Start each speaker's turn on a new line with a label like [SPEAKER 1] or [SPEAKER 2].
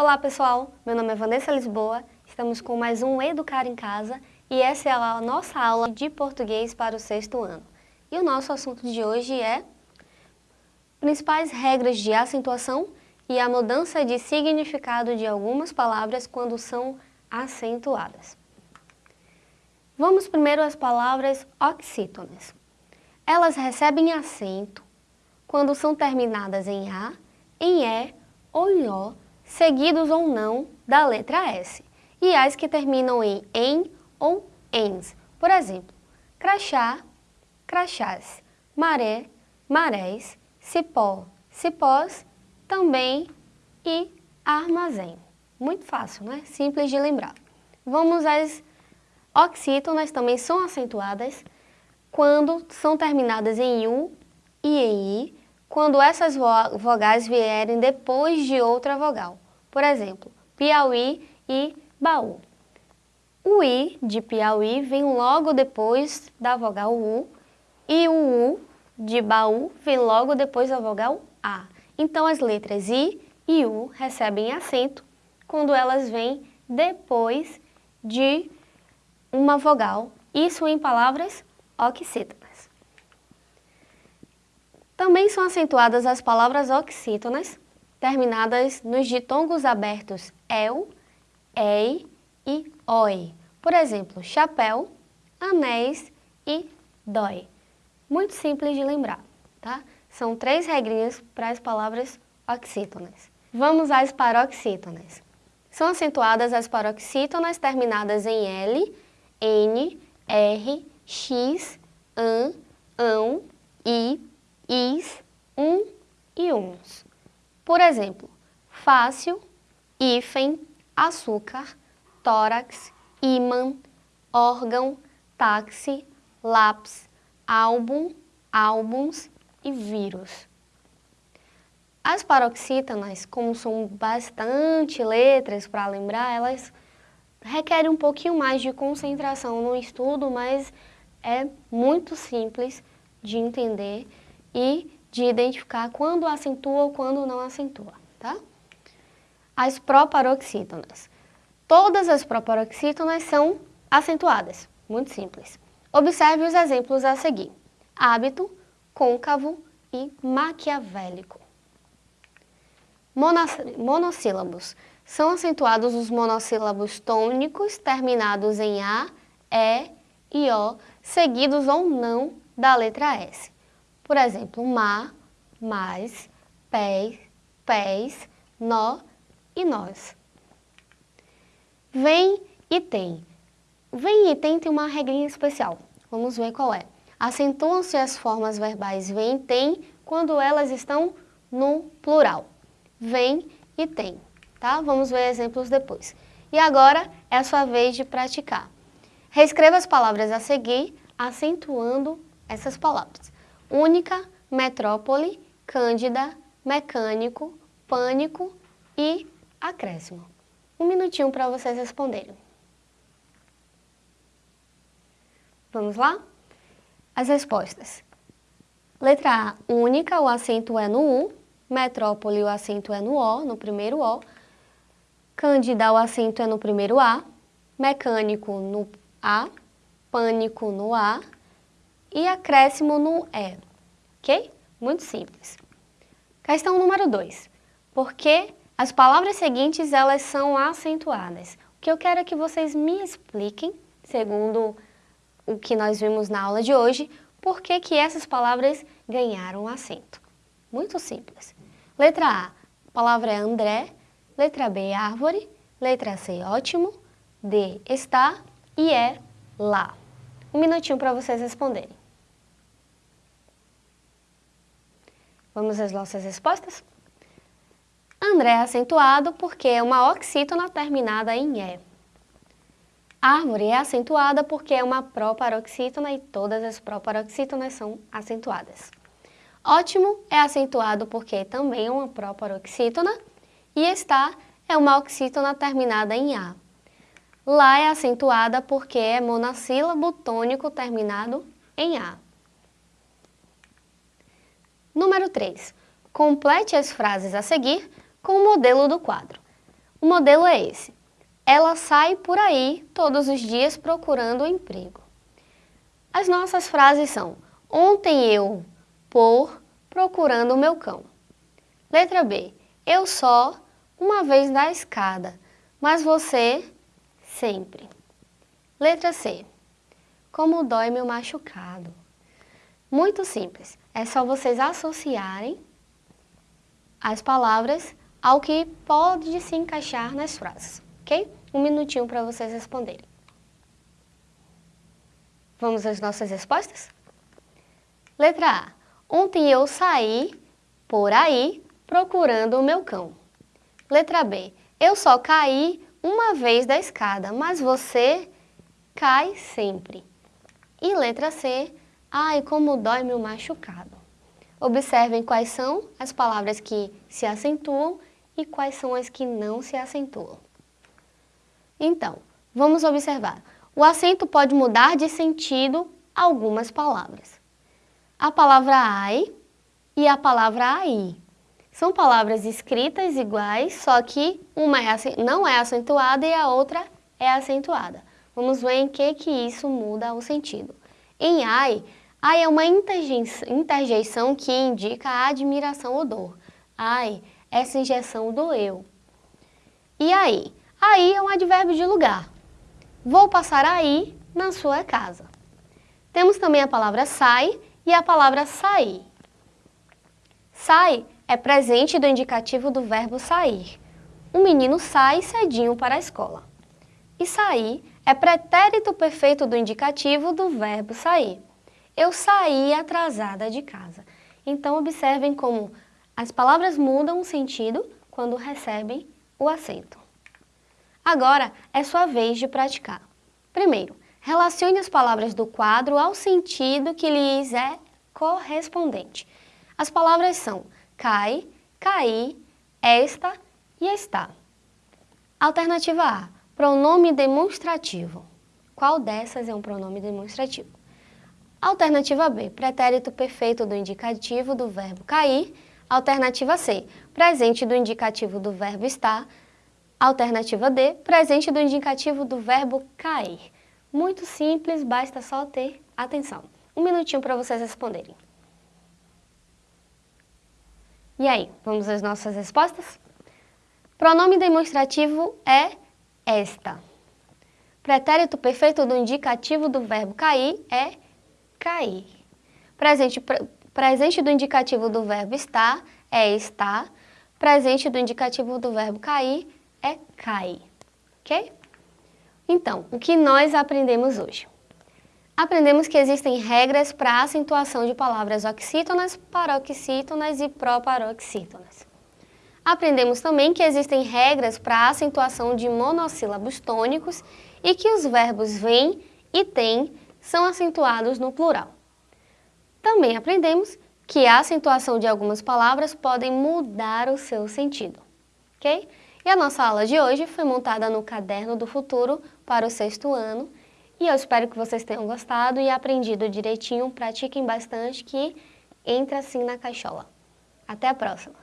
[SPEAKER 1] Olá pessoal, meu nome é Vanessa Lisboa, estamos com mais um Educar em Casa e essa é a nossa aula de português para o sexto ano. E o nosso assunto de hoje é principais regras de acentuação e a mudança de significado de algumas palavras quando são acentuadas. Vamos primeiro às palavras oxítonas. Elas recebem acento quando são terminadas em A, em E ou em O, seguidos ou não da letra S, e as que terminam em em ou ens. Por exemplo, crachá, crachás, maré, marés, cipó, cipós, também e armazém. Muito fácil, né? Simples de lembrar. Vamos às oxítonas, também são acentuadas quando são terminadas em U e em I, quando essas vogais vierem depois de outra vogal. Por exemplo, Piauí e Baú. O I de Piauí vem logo depois da vogal U e o U de Baú vem logo depois da vogal A. Então as letras I e U recebem acento quando elas vêm depois de uma vogal, isso em palavras oxítonas. Também são acentuadas as palavras oxítonas, terminadas nos ditongos abertos el, ei e oi. Por exemplo, chapéu, anéis e dói. Muito simples de lembrar, tá? São três regrinhas para as palavras oxítonas. Vamos às paroxítonas. São acentuadas as paroxítonas terminadas em L, N, R, X, AN, ão, I, is, um e uns. Por exemplo, fácil, hífen, açúcar, tórax, ímã, órgão, táxi, lápis, álbum, álbuns e vírus. As paroxítonas, como são bastante letras para lembrar, elas requerem um pouquinho mais de concentração no estudo, mas é muito simples de entender e de identificar quando acentua ou quando não acentua, tá? As proparoxítonas. Todas as proparoxítonas são acentuadas, muito simples. Observe os exemplos a seguir. Hábito, côncavo e maquiavélico. Monossílabos. São acentuados os monossílabos tônicos terminados em A, E e O, seguidos ou não da letra S. Por exemplo, ma, mais, pés, pés, nó e nós. Vem e tem. Vem e tem tem uma regrinha especial. Vamos ver qual é. Acentuam-se as formas verbais vem e tem quando elas estão no plural. Vem e tem, tá? Vamos ver exemplos depois. E agora é a sua vez de praticar. Reescreva as palavras a seguir, acentuando essas palavras única, metrópole, cândida, mecânico, pânico e acréscimo. Um minutinho para vocês responderem. Vamos lá? As respostas. Letra A, única, o acento é no U. Metrópole, o acento é no O, no primeiro O. Cândida, o acento é no primeiro A. Mecânico, no A. Pânico, no A e acréscimo no E, ok? Muito simples. Questão número 2. Por que as palavras seguintes elas são acentuadas? O que eu quero é que vocês me expliquem, segundo o que nós vimos na aula de hoje, por que, que essas palavras ganharam acento. Muito simples. Letra A, a palavra é André. Letra B, árvore. Letra C, ótimo. D, está. E é lá. Um minutinho para vocês responderem. Vamos às nossas respostas? André é acentuado porque é uma oxítona terminada em E. Árvore é acentuada porque é uma proparoxítona e todas as proparoxítonas são acentuadas. Ótimo é acentuado porque também é uma proparoxítona e está é uma oxítona terminada em A. Lá é acentuada porque é monossílabo tônico terminado em A. Número 3. Complete as frases a seguir com o modelo do quadro. O modelo é esse. Ela sai por aí todos os dias procurando emprego. As nossas frases são Ontem eu, por, procurando o meu cão. Letra B. Eu só, uma vez na escada, mas você, sempre. Letra C. Como dói meu machucado. Muito simples. É só vocês associarem as palavras ao que pode se encaixar nas frases, ok? Um minutinho para vocês responderem. Vamos às nossas respostas? Letra A. Ontem eu saí por aí procurando o meu cão. Letra B. Eu só caí uma vez da escada, mas você cai sempre. E letra C. Ai, como dói meu machucado. Observem quais são as palavras que se acentuam e quais são as que não se acentuam. Então, vamos observar. O acento pode mudar de sentido algumas palavras. A palavra ai e a palavra aí. São palavras escritas iguais, só que uma é, não é acentuada e a outra é acentuada. Vamos ver em que, que isso muda o sentido. Em ai, ai é uma interjeição que indica a admiração ou dor. Ai, essa injeção do eu. E aí? Aí é um advérbio de lugar. Vou passar aí na sua casa. Temos também a palavra sai e a palavra sair. Sai é presente do indicativo do verbo sair. O menino sai cedinho para a escola. E sair é pretérito perfeito do indicativo do verbo sair. Eu saí atrasada de casa. Então observem como as palavras mudam o sentido quando recebem o acento. Agora é sua vez de praticar. Primeiro, relacione as palavras do quadro ao sentido que lhes é correspondente. As palavras são cai, cair, esta e está. Alternativa A, pronome demonstrativo. Qual dessas é um pronome demonstrativo? Alternativa B, pretérito perfeito do indicativo do verbo cair. Alternativa C, presente do indicativo do verbo estar. Alternativa D, presente do indicativo do verbo cair. Muito simples, basta só ter atenção. Um minutinho para vocês responderem. E aí, vamos às nossas respostas? Pronome demonstrativo é esta. Pretérito perfeito do indicativo do verbo cair é cair. Presente Presente do indicativo do verbo estar é estar. Presente do indicativo do verbo cair é cair. Ok? Então, o que nós aprendemos hoje? Aprendemos que existem regras para a acentuação de palavras oxítonas, paroxítonas e proparoxítonas. Aprendemos também que existem regras para a acentuação de monossílabos tônicos e que os verbos vem e tem são acentuados no plural. Também aprendemos que a acentuação de algumas palavras podem mudar o seu sentido, ok? E a nossa aula de hoje foi montada no Caderno do Futuro para o sexto ano e eu espero que vocês tenham gostado e aprendido direitinho, pratiquem bastante que entra assim na caixola. Até a próxima!